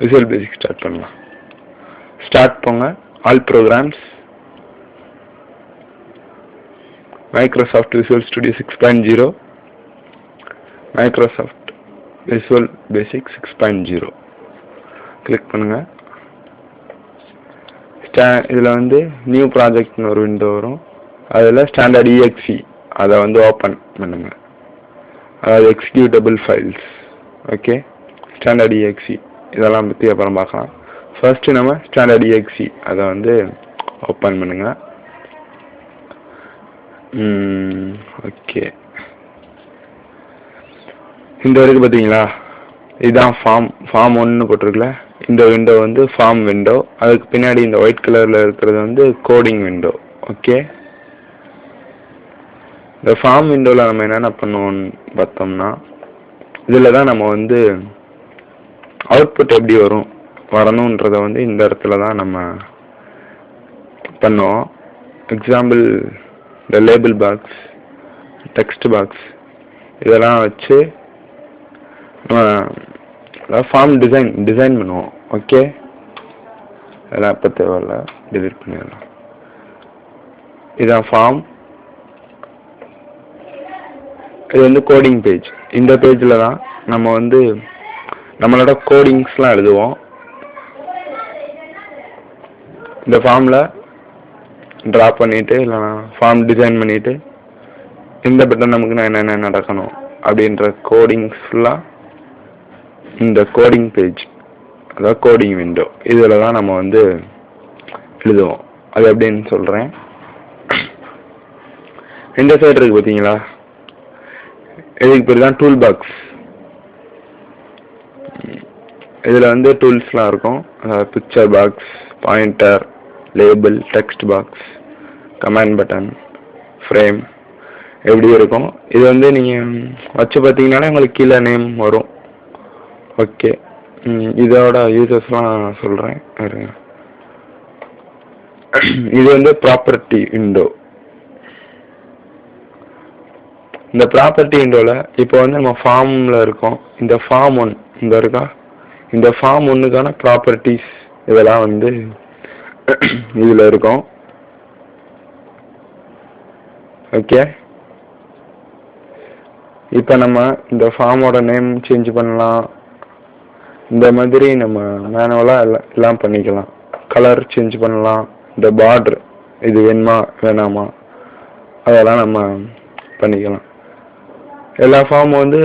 Visual Basic start பண்ணலாம். Start போங்க. All programs Microsoft Visual Studio six point zero Microsoft Visual Basic six point zero click பண்ணுங்கள் ஸ்டா இதில் வந்து new ப்ராஜெக்ட்னு ஒரு விண்டோ வரும். அதில் ஸ்டாண்டர்ட் இஎக்ஸி அதை வந்து ஓப்பன் பண்ணுங்கள் அதாவது executable files okay standard EXE இதெல்லாம் பற்றி அப்புறம் பார்க்கலாம். ஃபர்ஸ்ட்டு நம்ம ஸ்டாண்டர்ட் எக்ஸி அதை வந்து ஓப்பன் பண்ணுங்கள் ஓகே இந்த வரைக்கும் பார்த்தீங்களா இதுதான் ஃபார்ம் ஃபார்ம் ஒன்று போட்டிருக்குல. இந்த விண்டோ வந்து ஃபார்ம் விண்டோ அதுக்கு பின்னாடி இந்த ஒயிட் கலரில் இருக்கிறது வந்து கோடிங் விண்டோ ஓகே இந்த ஃபார்ம் விண்டோவில் நம்ம என்னென்ன பண்ணுவோம்னு பார்த்தோம்னா இதில் தான் நம்ம வந்து அவுட்புட் எப்படி வரும் வரணுன்றத வந்து இந்த இடத்துல தான் நம்ம பண்ணுவோம். எக்ஸாம்பிள் இந்த லேபிள் பாக்ஸ் டெக்ஸ்ட் பாக்ஸ் இதெல்லாம் வச்சு நம்ம ஃபார்ம் டிசைன் டிசைன் பண்ணுவோம். ஓகே அதெல்லாம் இப்போ தேவையில்ல. Delete பண்ணிடலாம். இதான் ஃபார்ம் இது வந்து கோடிங் பேஜ் இந்த பேஜில் தான் நம்ம வந்து நம்மளோட கோடிங்ஸ்லாம் எழுதுவோம். இந்த ஃபார்மில் ட்ரா பண்ணிவிட்டு இல்லைனா ஃபார்ம் டிசைன் பண்ணிவிட்டு இந்த பட்டன் நமக்கு நான் என்னென்ன நடக்கணும் அப்படின்ற கோடிங்ஸ் ஃபுல்லாக இந்த கோடிங் பேஜ் அதாவது கோடிங் விண்டோ இதில் தான் நம்ம வந்து எழுதுவோம். அது எப்படின்னு சொல்கிறேன் இந்த சைடு இருக்குது பார்த்தீங்களா இதுக்கு பேர் தான் டூல் பாக்ஸ் இதில் வந்து டூல்ஸ்லாம் இருக்கும். Picture box pointer label text box command button frame எப்படி இருக்கும். இது வந்து நீங்கள் வச்சு பார்த்தீங்கன்னாலே உங்களுக்கு கீழே நேம் வரும். ஓகே இதோட யூசஸ்லாம் நான் சொல்கிறேன் இருங்க இது வந்து ப்ராப்பர்ட்டி விண்டோ இந்த ப்ராப்பர்ட்டி விண்டோவில் இப்போ வந்து நம்ம ஃபார்மில் இருக்கோம். இந்த ஃபார்ம் ஒன் இந்த இருக்கா? இந்த ஃபார்ம் ஒன்றுக்கான ப்ராப்பர்ட்டிஸ் இதெல்லாம் வந்து இதில் இருக்கும். ஓகே இப்போ நம்ம இந்த ஃபார்மோட நேம் சேஞ்ச் பண்ணலாம். இந்த மாதிரி நம்ம மேனுவலாக எல்லாம் எல்லாம் பண்ணிக்கலாம். கலர் சேஞ்ச் பண்ணலாம். இந்த பார்ட்ரு இது வேணுமா வேணாமா? அதெல்லாம் நம்ம பண்ணிக்கலாம். எல்லா ஃபார்மும் வந்து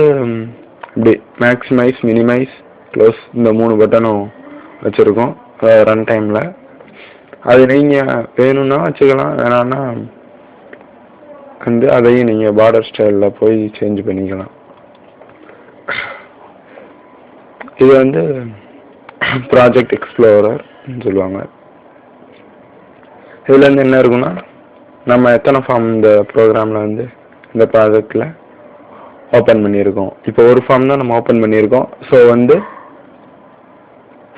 இப்படி மேக்ஸிமைஸ் மினிமைஸ் க்ளோஸ் இந்த மூணு பட்டனும் வச்சுருக்கோம். ரன் டைமில் அது நீங்கள் வேணும்னா வச்சுக்கலாம். வேணான்னா வந்து அதையும் நீங்கள் பார்டர் ஸ்டைலில் போய் சேஞ்ச் பண்ணிக்கலாம். இது வந்து ப்ராஜெக்ட் எக்ஸ்ப்ளோரர்னு சொல்லுவாங்க. இதில் வந்து என்ன இருக்குன்னா நம்ம எத்தனை ஃபார்ம் இந்த ப்ரோக்ராமில் வந்து இந்த ப்ராஜெக்டில் ஓப்பன் பண்ணியிருக்கோம். இப்போ ஒரு ஃபார்ம் தான் நம்ம ஓப்பன் பண்ணியிருக்கோம். ஸோ வந்து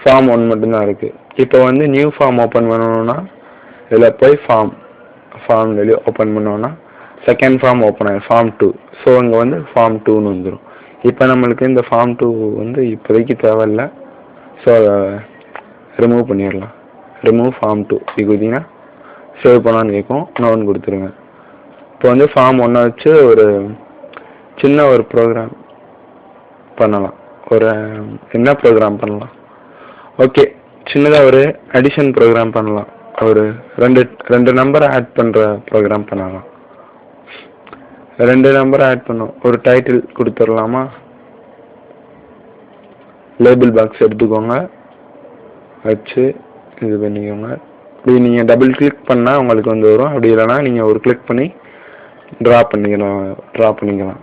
ஃபார்ம் ஒன் மட்டும்தான் இருக்குது இப்போ வந்து நியூ ஃபார்ம் ஓப்பன் பண்ணணும்னா இதில் போய் ஃபார்ம் ஃபார்ம் வெளியே ஓப்பன் பண்ணோன்னா செகண்ட் ஃபார்ம் ஓப்பன் ஆகும் ஃபார்ம் டூ ஸோ இங்கே வந்து ஃபார்ம் டூன்னு வந்துடும் இப்போ நம்மளுக்கு இந்த ஃபார்ம் டூ வந்து இப்போதைக்கு தேவையில்ல. ஸோ அதை ரிமூவ் பண்ணிடலாம். ரிமூவ் ஃபார்ம் டூ இது கொடுத்தீங்கன்னா சேவ் பண்ணான்னு கேட்கும். நோன் கொடுத்துருங்க. இப்போ வந்து ஃபார்ம் ஒன்றை வச்சு ஒரு சின்ன ஒரு ப்ரோக்ராம் பண்ணலாம். ஒரு என்ன ப்ரோக்ராம் பண்ணலாம்? ஓகே சின்னதாக ஒரு அடிஷன் ப்ரோக்ராம் பண்ணலாம். ஒரு ரெண்டு ரெண்டு நம்பரை ஆட் பண்ணுற ப்ரோக்ராம் பண்ணலாம். ரெண்டு நம்பரை ஆட் பண்ணும். ஒரு டைட்டில் கொடுத்துடலாமா? லேபிள் பாக்ஸ் எடுத்துக்கோங்க. வச்சு இது பண்ணிக்கோங்க. இப்படி நீங்கள் டபுள் கிளிக் பண்ணால் உங்களுக்கு வந்து வரும். அப்படி இல்லைனா நீங்கள் ஒரு கிளிக் பண்ணி ட்ரா பண்ணிக்கலாம் ட்ரா பண்ணிக்கலாம்.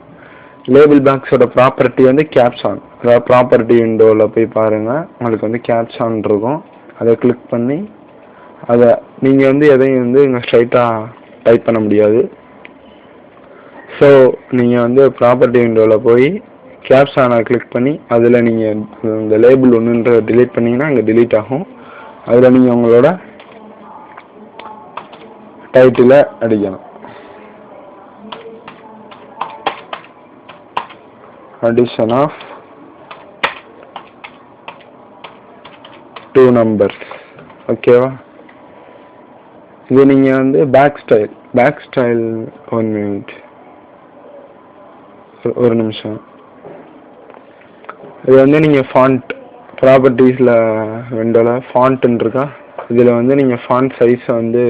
லேபிள் பேக்ஸோட ப்ராப்பர்ட்டி வந்து கேப்ஷான் அதாவது ப்ராப்பர்ட்டி விண்டோவில் போய் பாருங்கள் உங்களுக்கு வந்து கேப்ஷான் இருக்கும். அதை கிளிக் பண்ணி அதை நீங்கள் வந்து எதையும் வந்து இங்கே ஸ்ட்ரைட்டாக டைப் பண்ண முடியாது. ஸோ நீங்கள் வந்து ப்ராப்பர்ட்டி விண்டோவில் போய் கேப்ஷானை கிளிக் பண்ணி அதில் நீங்கள் இந்த லேபிள் ஒன்றுன்ற டிலீட் பண்ணிங்கன்னா அங்கே டிலீட் ஆகும். அதில் நீங்கள் உங்களோட டைட்டிலை அடிக்கணும் addition of டூ நம்பர்ஸ் ஓகேவா இது நீங்கள் வந்து back style back style one minute ஒரு நிமிஷம். இது வந்து நீங்கள் ஃபாண்ட் ப்ராப்பர்ட்டிஸில் விண்டோவில் ஃபாண்ட்டுன்னு இருக்கா இதில் வந்து நீங்கள் ஃபாண்ட் சைஸை வந்து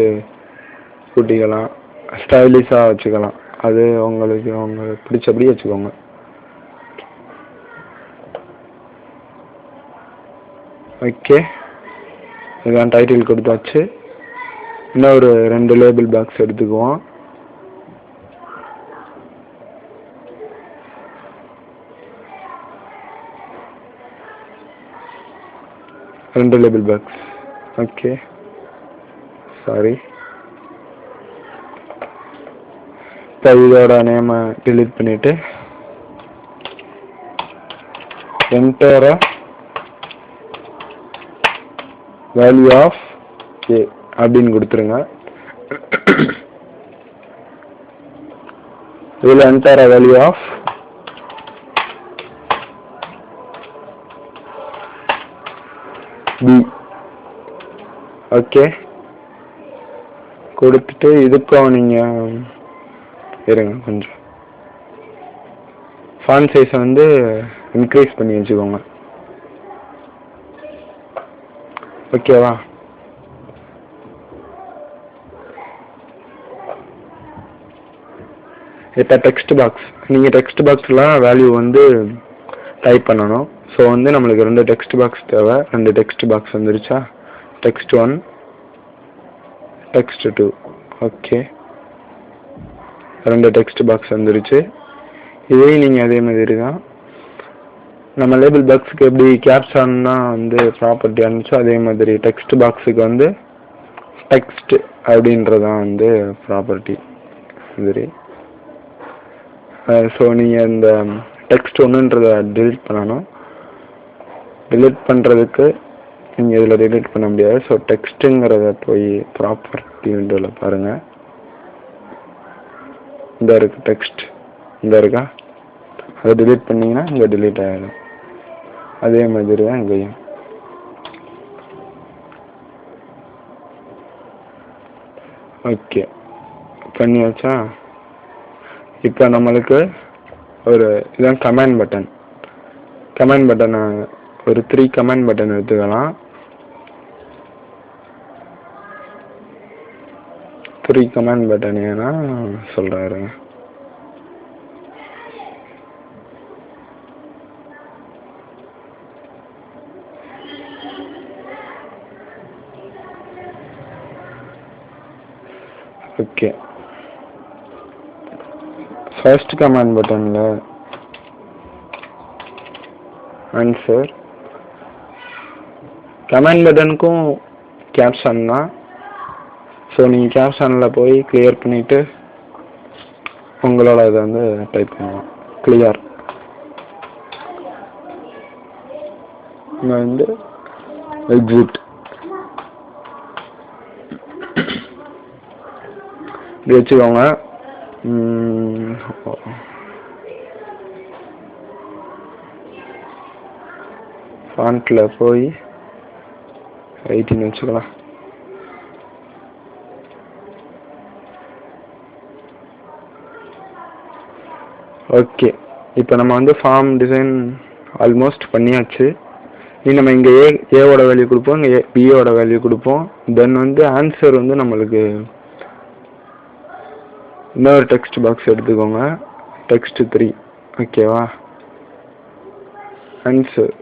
கூட்டிக்கலாம். ஸ்டைலிஷாக வச்சுக்கலாம். அது உங்களுக்கு உங்களுக்கு பிடிச்சபடி வச்சுக்கோங்க. ஓகே இதான் டைட்டில் கொடுத்தாச்சு. இன்னும் ஒரு ரெண்டு லேபிள் பாக்ஸ் எடுத்துக்குவோம். ரெண்டு லேபிள் பாக்ஸ் ஓகே சாரி இப்போ இதோட நேமை டிலீட் பண்ணிவிட்டு என்டரை வேல்யூ ஆஃப் ஏ அப்படின்னு கொடுத்துருங்க. இதில் enter value of B okay கொடுத்துட்டு இதுக்கும் நீங்கள் இருங்க கொஞ்சம். ஃபான் சைஸை வந்து இன்க்ரீஸ் பண்ணி வச்சுக்கோங்க. ஓகேவா? இப்போ டெக்ஸ்ட் பாக்ஸ் நீங்கள் டெக்ஸ்ட் பாக்ஸில் வேல்யூ வந்து டைப் பண்ணணும். ஸோ வந்து நம்மளுக்கு ரெண்டு டெக்ஸ்ட் பாக்ஸ் தேவை. ரெண்டு டெக்ஸ்ட் பாக்ஸ் வந்துருச்சா? Text one text two okay ரெண்டு டெக்ஸ்ட் பாக்ஸ் வந்துருச்சு. இதையும் நீங்கள் அதே மாதிரி தான் நம்ம லேபிள் பாக்ஸுக்கு எப்படி கேப்ஷன்னா வந்து ப்ராப்பர்ட்டி இருந்துச்சோ அதே மாதிரி டெக்ஸ்ட் பாக்ஸுக்கு வந்து டெக்ஸ்ட் அப்படின்றதான் வந்து ப்ராப்பர்ட்டி மாதிரி. ஸோ நீங்கள் இந்த டெக்ஸ்ட் ஒன்றுன்றத டிலீட் பண்ணணும். டிலீட் பண்ணுறதுக்கு நீங்கள் இதில் டிலீட் பண்ண முடியாது. ஸோ டெக்ஸ்ட்டுங்கிறத போய் ப்ராப்பர்ட்டி விண்டோவில் பாருங்கள் இந்த இருக்குது டெக்ஸ்ட் இந்த இருக்கா? அதை டிலீட் பண்ணிங்கன்னா இங்கே டிலீட் ஆகிடும் அதே மாதிரி தான் இங்கேயும். ஓகே. பண்ணியாச்சா? இப்போ நம்மளுக்கு ஒரு இதான் கமெண்ட் பட்டன் கமெண்ட் பட்டனை ஒரு த்ரீ கமெண்ட் பட்டன் எடுத்துக்கலாம். த்ரீ கமெண்ட் பட்டன் ஏன்னா சொல்கிறாரு ஓகே ஃபர்ஸ்ட் கமாண்ட் பட்டனில் ஆன்சர் கமாண்ட் பட்டனுக்கும் கேப்ஷன் தான். ஸோ நீங்கள் கேப்ஷனில் போய் கிளியர் பண்ணிவிட்டு உங்களோட இதை வந்து டைப் பண்ணலாம் கிளியர் நான் வந்து எக்ஸிட் இப்படி வச்சுக்கோங்க. ஃபாண்ட்டில் போய் எயிட்டின் வச்சுக்கலாம். ஓகே இப்போ நம்ம வந்து ஃபார்ம் டிசைன் ஆல்மோஸ்ட் பண்ணியாச்சு. இனி நம்ம இங்கே ஏ ஏவோட வேல்யூ கொடுப்போம் இங்கே பியோட வேல்யூ கொடுப்போம். தென் வந்து ஆன்சர் வந்து நம்மளுக்கு இன்னொரு டெக்ஸ்ட் பாக்ஸ் எடுத்துக்கோங்க. டெக்ஸ்ட் த்ரீ ஓகேவா ஆன்சர்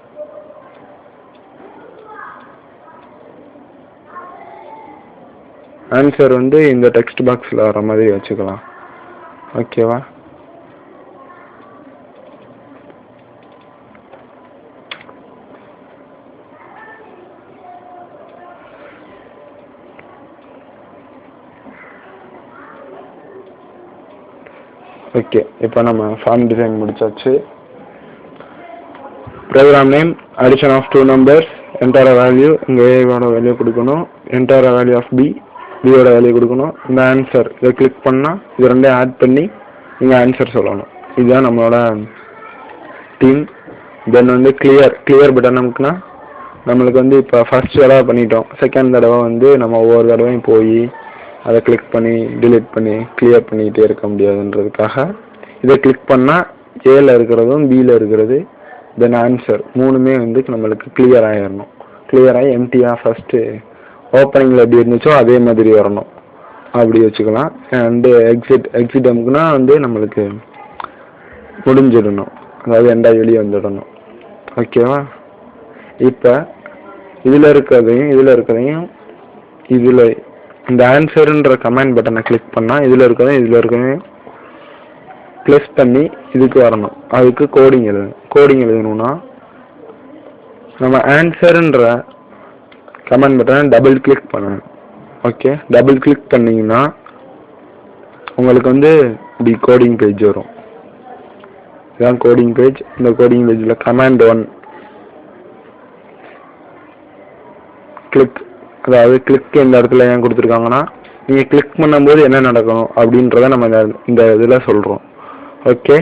ஆன்சர் வந்து இந்த டெக்ஸ்ட் பாக்ஸில் வர மாதிரி வச்சுக்கலாம். ஓகேவா ஓகே இப்போ நம்ம ஃபார்ம் டிசைன் முடிச்சாச்சு. Program name addition of two numbers enter value இங்கே ஏவோட வேல்யூ கொடுக்கணும் என்டர் வேல்யூ ஆஃப் பி பியோட வேல்யூ கொடுக்கணும். இந்த ஆன்சர் இதை கிளிக் பண்ணால் இது ரெண்டையும் ஆட் பண்ணி நீங்கள் ஆன்சர் சொல்லணும். இதுதான் நம்மளோட டீம் தென் வந்து கிளியர் கிளியர் பட்டன் நமக்குனா நம்மளுக்கு வந்து இப்போ ஃபர்ஸ்ட் தடவை பண்ணிட்டோம். செகண்ட் தடவை வந்து நம்ம ஒவ்வொரு தடவையும் போய் அதை கிளிக் பண்ணி டிலீட் பண்ணி கிளியர் பண்ணிக்கிட்டே இருக்க முடியாதுன்றதுக்காக. இதை கிளிக் பண்ணால் ஏல இருக்கிறதும் பியில் இருக்கிறது தென் ஆன்சர் மூணுமே வந்து நம்மளுக்கு கிளியர் ஆகிடணும் கிளியர் ஆகி எம்டியாக ஃபஸ்ட்டு ஓப்பனிங்கில் எப்படி இருந்துச்சோ அதே மாதிரி வரணும். அப்படி வச்சுக்கலாம். அண்டு எக்ஸிட் எக்ஸிட் அமுக்குனா வந்து நம்மளுக்கு முடிஞ்சிடணும். அதாவது எண்டாவது வெளியே வந்துடணும். ஓகேவா இப்போ இதில் இருக்கிறதையும் இதில் இருக்கிறதையும் இதில் இந்த ஆன்சருன்ற கமெண்ட் பட்டனை கிளிக் பண்ணால் இதில் இருக்கிறதையும் இதில் இருக்கிறதையும் ப்ளஸ் பண்ணி இதுக்கு வரணும். அதுக்கு கோடிங் எழுதணும் கோடிங் எழுதணும்னா நம்ம ஆன்சருன்ற கமெண்ட் பட்டனை டபுள் கிளிக் பண்ணணும். ஓகே டபுள் கிளிக் பண்ணிங்கன்னா உங்களுக்கு வந்து இப்படி கோடிங் பேஜ் வரும். இதுதான் கோடிங் பேஜ் இந்த கோடிங் பேஜில் கமாண்ட் ஒன் கிளிக் அதாவது கிளிக் இந்த இடத்துல ஏன் கொடுத்துருக்காங்கன்னா நீங்கள் கிளிக் பண்ணும்போது என்ன நடக்கணும் அப்படின்றத நம்ம இந்த இந்த இதில் சொல்கிறோம் okay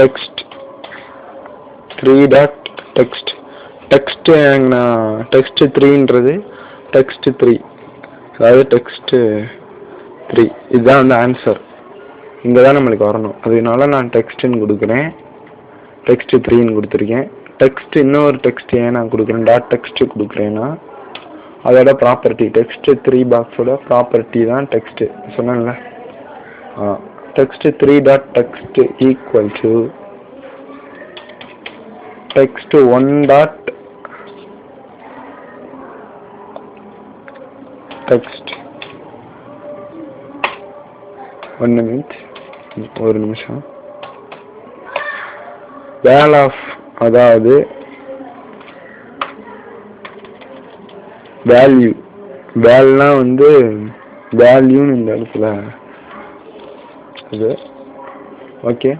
text three dot text text ஏங்கண்ணா text த்ரீன்றது டெக்ஸ்ட் த்ரீ அதாவது டெக்ஸ்ட்டு த்ரீ இதுதான் வந்து ஆன்சர் இங்கே தான் நம்மளுக்கு வரணும். அதனால நான் டெக்ஸ்ட்டுன்னு கொடுக்குறேன். டெக்ஸ்ட் த்ரீன்னு கொடுத்துருக்கேன். டெக்ஸ்ட் இன்னொரு டெக்ஸ்ட் ஏன் நான் கொடுக்குறேன்? டாட் டெக்ஸ்ட் கொடுக்குறேன்னா அதோட ப்ராப்பர்ட்டி டெக்ஸ்ட்டு த்ரீ பாக்ஸோட ப்ராப்பர்ட்டி தான் டெக்ஸ்ட்டு சொன்னேன்ல? ஆ text three dot text equal to text one dot text one minute ஒரு நிமிஷம். வேல் ஆஃப் அதாவது வேல்யூ வேல்னா வந்து வேல்யூன்னு இந்த இடத்துல. இது okay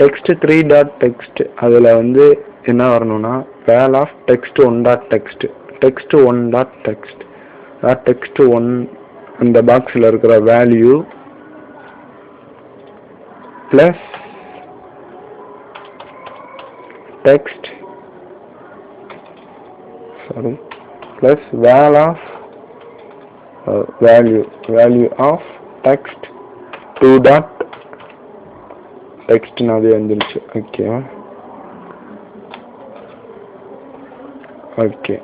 text three dot text அதில் வந்து என்ன வரணும்னா val of text one dot text text one dot text அதாவது டெக்ஸ்ட் ஒன் அந்த பாக்ஸில் இருக்கிற value plus text. Sorry. Plus val of uh, value value of text. 2 dot. Text அது வந்துருச்சு. Okay okay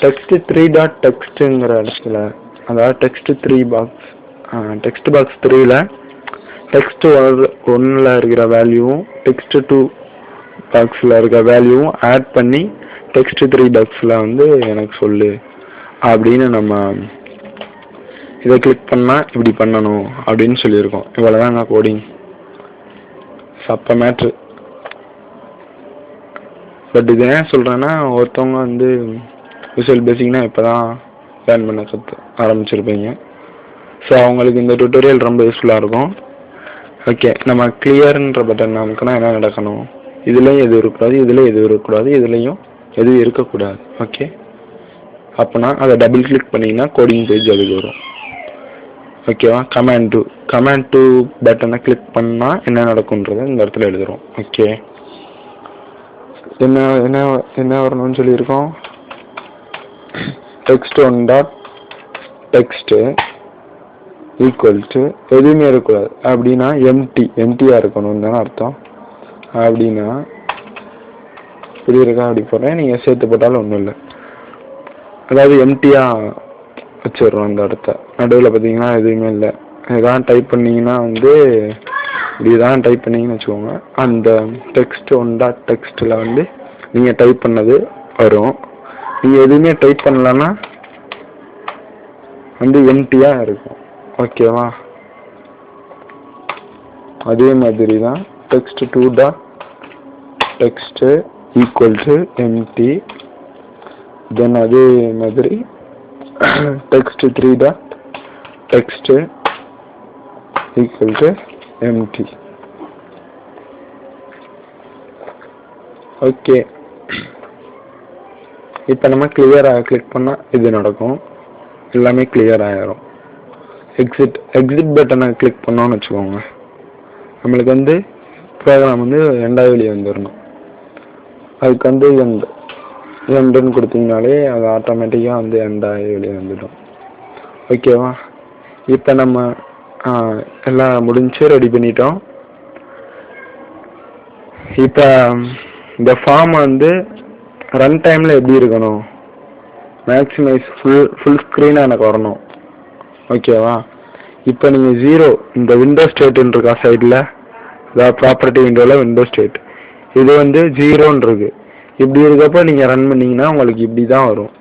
text three dot டெக்ஸ்ட்டுங்கிற இடத்துல அதாவது text three box text box த்ரீல text ஒன்னில் இருக்கிற வேல்யூவும் டெக்ஸ்ட் டூ பாக்ஸில் இருக்கிற வேல்யூவும் ஆட் பண்ணி டெக்ஸ்ட் த்ரீ பாக்ஸில் வந்து எனக்கு சொல்லு அப்படின்னு நம்ம இதை கிளிக் பண்ணால் இப்படி பண்ணணும் அப்படின்னு சொல்லியிருக்கோம். இவ்வளோதாங்க கோடிங் சப்ப மேட்ரு பட் இது ஏன் சொல்கிறேன்னா ஒருத்தவங்க வந்து விசுவல் பேசிக்னா இப்போ தான் லேர்ன் பண்ண கற்று ஆரம்பிச்சிருப்பீங்க. ஸோ அவங்களுக்கு இந்த டுட்டோரியல் ரொம்ப யூஸ்ஃபுல்லாக இருக்கும். ஓகே நம்ம கிளியர்ன்ற பட்டன் நமக்குனா என்ன நடக்கணும்? இதுலேயும் எதுவும் இருக்கக்கூடாது இதுலேயும் எதுவும் இருக்கக்கூடாது இதுலேயும் எதுவும் இருக்கக்கூடாது. ஓகே அப்போனா அதை டபுள் கிளிக் பண்ணிங்கன்னா கோடிங் பேஜ் அதுக்கு வரும். ஓகேவா command two command two button click பண்ணால் என்ன நடக்குன்றதை இந்த இடத்துல எழுதுகிறோம் ஓகே என்ன என்ன என்ன வரணும்னு சொல்லியிருக்கோம்? Text one dot text equal to எதுவுமே இருக்கக்கூடாது. அப்படின்னா எம்டி எம்டியாக இருக்கணும்னு தானே அர்த்தம். அப்படின்னா இப்படி இருக்கா அப்படி போடுறேன். நீங்கள் சேர்த்து போட்டாலும் ஒன்றும் இல்லை. அதாவது எம்டியாக வச்சிடுறோம் அந்த இடத்த. நடுவில் பார்த்தீங்கன்னா எதுவுமே இல்லை. இதான் டைப் பண்ணிங்கன்னா வந்து இப்படிதான் டைப் பண்ணீங்கன்னு வச்சுக்கோங்க. அந்த டெக்ஸ்ட் ஒன் டாட் டெக்ஸ்ட்டில் வந்து நீங்கள் டைப் பண்ணது வரும். நீங்கள் எதுவுமே டைப் பண்ணலன்னா வந்து எம்டியாக இருக்கும். ஓகேவா அதே மாதிரி தான் text two dot text equal to empty then அதே மாதிரி text three dot text equal to empty okay இப்போ நம்ம கிளியராக கிளிக் பண்ணால் இது நடக்கும். எல்லாமே கிளியர் ஆயிரும். எக்ஸிட் எக்ஸிட் பட்டனை கிளிக் பண்ணோன்னு வச்சுக்கோங்க. நம்மளுக்கு வந்து ப்ரோக்ராம் வந்து ரெண்டாவது வெளியே வந்துடணும் அதுக்கு வந்து எண்ட் எண்டுன்னு கொடுத்தீங்கனாலே அது ஆட்டோமேட்டிக்காக வந்து எண்டாகி வெளியே வந்துடும். ஓகேவா இப்போ நம்ம எல்லாம் முடிஞ்சு ரெடி பண்ணிட்டோம். இப்போ இந்த ஃபார்ம் வந்து ரன் டைமில் எப்படி இருக்கணும்? மேக்ஸிமைஸ் ஃபுல் ஃபுல் ஸ்க்ரீனாக எனக்கு வரணும். ஓகேவா இப்போ நீங்கள் ஜீரோ இந்த விண்டோ ஸ்டேட்டுன்னு இருக்கா சைடில் அதாவது ப்ராப்பர்ட்டி விண்டோவில் விண்டோ ஸ்டேட் இது வந்து ஜீரோன்றது இப்படி இருக்கப்போ நீங்கள் ரன் பண்ணீங்கன்னா உங்களுக்கு இப்படி தான் வரும்.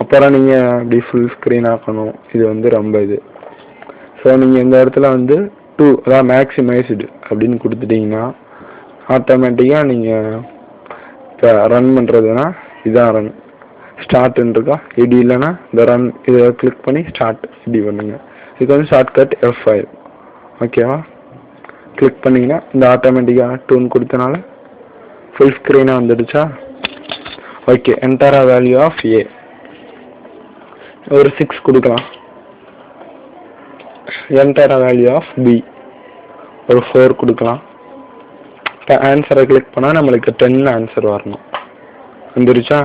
அப்புறம் நீங்கள் இப்படி ஃபுல் ஸ்க்ரீன் ஆக்கணும். இது வந்து ரொம்ப இது. ஸோ நீங்கள் இந்த இடத்துல வந்து டூ அதாவது மேக்ஸிமைஸ்டு அப்படின்னு கொடுத்துட்டீங்கன்னா ஆட்டோமேட்டிக்காக நீங்கள் இப்போ ரன் பண்ணுறதுனா இதான் ரன் ஸ்டார்ட்னு இருக்கா இடி இல்லைன்னா இந்த ரன் இதை கிளிக் பண்ணி ஸ்டார்ட் இப்படி பண்ணுங்க. இதுக்கு வந்து ஷார்ட்கட் எஃப் ஃபைவ் ஓகேவா கிளிக் பண்ணிங்கன்னா இந்த ஆட்டோமேட்டிக்காக டூன் கொடுத்தனால ஃபுல் ஸ்க்ரீனாக வந்துடுச்சா? Okay enter a value of A ஒரு சிக்ஸ் கொடுக்கலாம். Enter a value of B ஒரு ஃபோர் கொடுக்கலாம். இப்போ ஆன்சரை கிளிக் பண்ணால் நம்மளுக்கு டென் ஆன்சர் வரணும். வந்துருச்சா?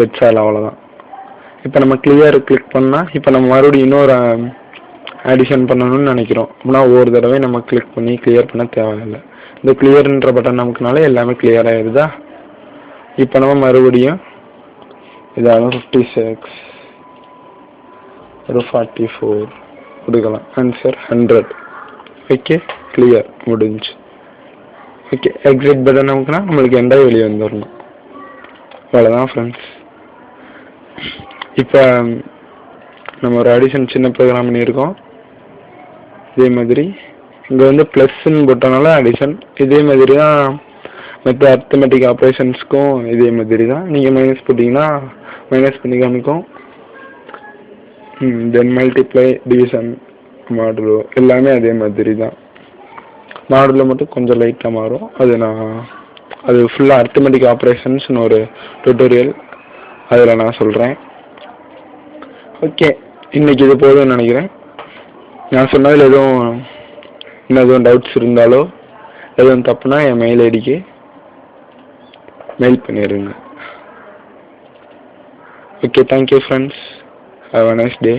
தட்ஸ் ஆல் அவ்வளோதான் இப்போ நம்ம கிளியர் கிளிக் பண்ணால் இப்போ நம்ம மறுபடியும் இன்னொரு um, ஆடிஷன் பண்ணணும்னு நினைக்கிறோம். அப்படின்னா ஒவ்வொரு தடவை நம்ம கிளிக் பண்ணி கிளியர் பண்ண தேவையில்லை. இந்த கிளியர்ன்ற பட்டன் நமக்குனால எல்லாமே கிளியர் ஆயிடுதா? இப்போ நம்ம மறுபடியும் இதாகும் ஃபிஃப்டி சிக்ஸ் ஒரு ஃபார்ட்டி ஃபோர் கொடுக்கலாம். ஆன்சர் ஹண்ட்ரட் ஓகே கிளியர் முடிஞ்சு. ஓகே எக்ஸிட் பட்டன் நமக்குனா நம்மளுக்கு எந்த வெளியே வந்துடணும் அவ்வளோதான் ஃப்ரெண்ட்ஸ் இப்போ நம்ம ஒரு அடிஷன் சின்ன ப்ரோக்ராம் பண்ணியிருக்கோம். இதே மாதிரி. இங்கே வந்து ப்ளஸ்ன்னு போட்டனால அடிஷன் இதே மாதிரி தான் மற்ற அர்த்தமெட்டிக் ஆப்ரேஷன்ஸ்க்கும் இதே மாதிரி தான். நீங்கள் மைனஸ் போட்டிங்கன்னா மைனஸ் பண்ணி காமிக்கும். தென் மல்டிப்ளை டிவிஷன் மாடுலோ எல்லாமே அதே மாதிரி தான். மாடுலோ மட்டும் கொஞ்சம் லைட்டாக மாறும். அது நான் அது ஃபுல்லாக அர்த்தமெட்டிக் ஆப்ரேஷன்ஸ்னு ஒரு டுட்டோரியல் அதில் நான் சொல்கிறேன் ஓகே இன்னைக்கு இது போதும்னு நினைக்கிறேன். நான் சொன்னதில் எதுவும் இன்னும் எதுவும் டவுட்ஸ் இருந்தாலோ எதுவும் தப்புனா என் மெயில் ஐடிக்கு மெயில் பண்ணிடுங்க okay thank you friends have a nice day